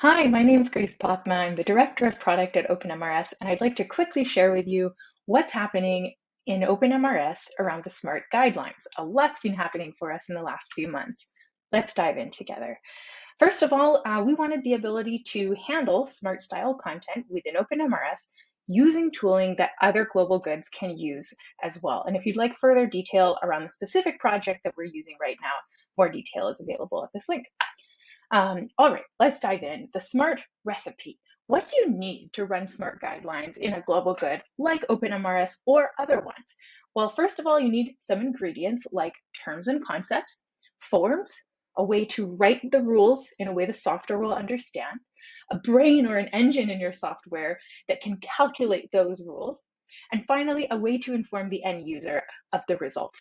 Hi, my name is Grace Potma. I'm the Director of Product at OpenMRS, and I'd like to quickly share with you what's happening in OpenMRS around the SMART guidelines. A lot's been happening for us in the last few months. Let's dive in together. First of all, uh, we wanted the ability to handle SMART style content within OpenMRS using tooling that other global goods can use as well. And if you'd like further detail around the specific project that we're using right now, more detail is available at this link. Um, all right, let's dive in. The SMART recipe. What do you need to run SMART guidelines in a global good like OpenMRS or other ones? Well, first of all, you need some ingredients like terms and concepts, forms, a way to write the rules in a way the software will understand, a brain or an engine in your software that can calculate those rules, and finally, a way to inform the end user of the result.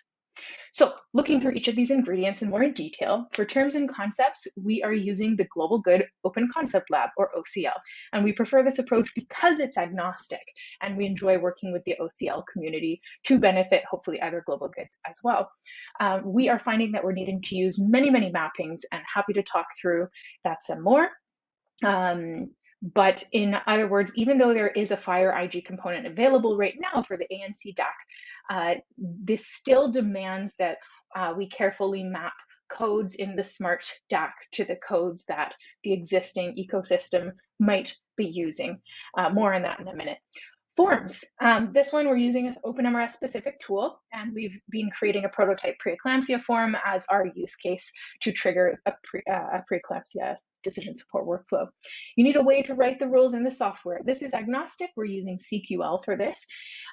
So looking through each of these ingredients in more detail, for terms and concepts, we are using the Global Good Open Concept Lab or OCL. And we prefer this approach because it's agnostic and we enjoy working with the OCL community to benefit hopefully other global goods as well. Um, we are finding that we're needing to use many, many mappings and happy to talk through that some more. Um, but in other words, even though there is a FHIR IG component available right now for the ANC DAK, uh, this still demands that uh, we carefully map codes in the smart DAK to the codes that the existing ecosystem might be using. Uh, more on that in a minute. Forms. Um, this one we're using as OpenMRS specific tool, and we've been creating a prototype preeclampsia form as our use case to trigger a, pre, uh, a preeclampsia decision support workflow. You need a way to write the rules in the software. This is agnostic. We're using CQL for this,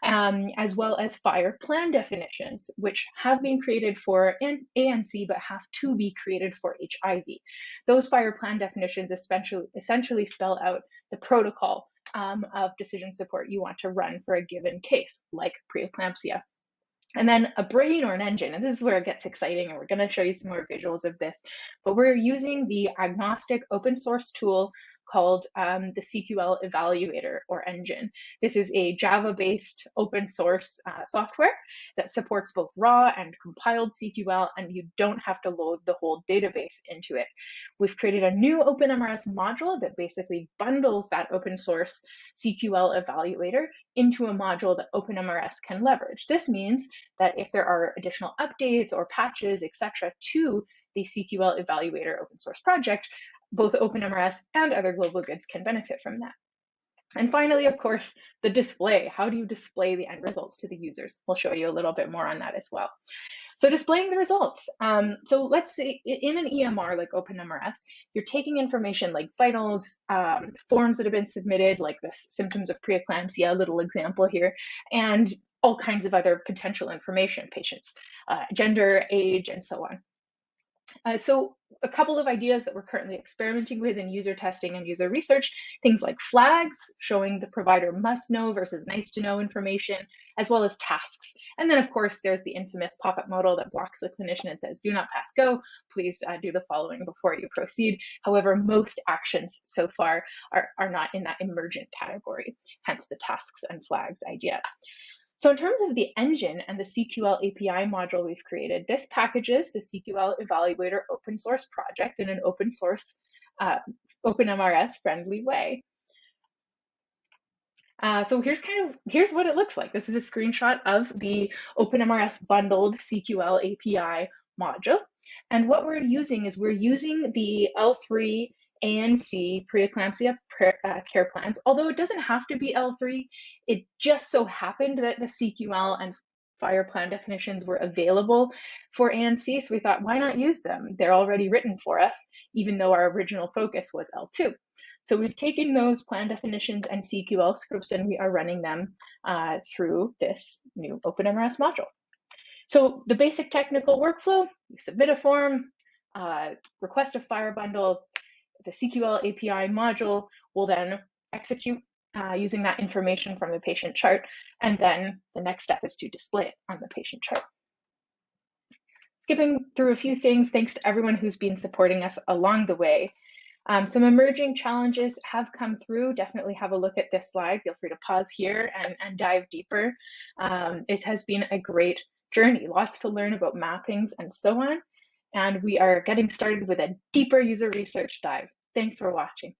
um, as well as FHIR plan definitions, which have been created for ANC but have to be created for HIV. Those FHIR plan definitions essentially, essentially spell out the protocol um, of decision support you want to run for a given case, like preeclampsia and then a brain or an engine. And this is where it gets exciting. And we're going to show you some more visuals of this. But we're using the agnostic open source tool called um, the CQL Evaluator or Engine. This is a Java-based open source uh, software that supports both raw and compiled CQL, and you don't have to load the whole database into it. We've created a new OpenMRS module that basically bundles that open source CQL Evaluator into a module that OpenMRS can leverage. This means that if there are additional updates or patches, etc., to the CQL Evaluator open source project, both OpenMRS and other global goods can benefit from that. And finally, of course, the display. How do you display the end results to the users? We'll show you a little bit more on that as well. So displaying the results. Um, so let's say in an EMR like OpenMRS, you're taking information like vitals, um, forms that have been submitted, like the symptoms of preeclampsia, a little example here, and all kinds of other potential information, patients, uh, gender, age, and so on. Uh, so a couple of ideas that we're currently experimenting with in user testing and user research, things like flags showing the provider must know versus nice to know information, as well as tasks. And then of course, there's the infamous pop-up modal that blocks the clinician and says, do not pass go, please uh, do the following before you proceed. However, most actions so far are, are not in that emergent category, hence the tasks and flags idea. So in terms of the engine and the CQL API module we've created, this packages the CQL Evaluator open source project in an open source, uh, OpenMRS friendly way. Uh, so here's kind of, here's what it looks like. This is a screenshot of the OpenMRS bundled CQL API module. And what we're using is we're using the L3 ANC preeclampsia uh, care plans. Although it doesn't have to be L3, it just so happened that the CQL and FHIR plan definitions were available for ANC, so we thought, why not use them? They're already written for us, even though our original focus was L2. So we've taken those plan definitions and CQL scripts and we are running them uh, through this new OpenMRS module. So the basic technical workflow, you submit a form, uh, request a FHIR bundle, the CQL API module will then execute uh, using that information from the patient chart. And then the next step is to display it on the patient chart. Skipping through a few things, thanks to everyone who's been supporting us along the way. Um, some emerging challenges have come through. Definitely have a look at this slide. Feel free to pause here and, and dive deeper. Um, it has been a great journey, lots to learn about mappings and so on and we are getting started with a deeper user research dive. Thanks for watching.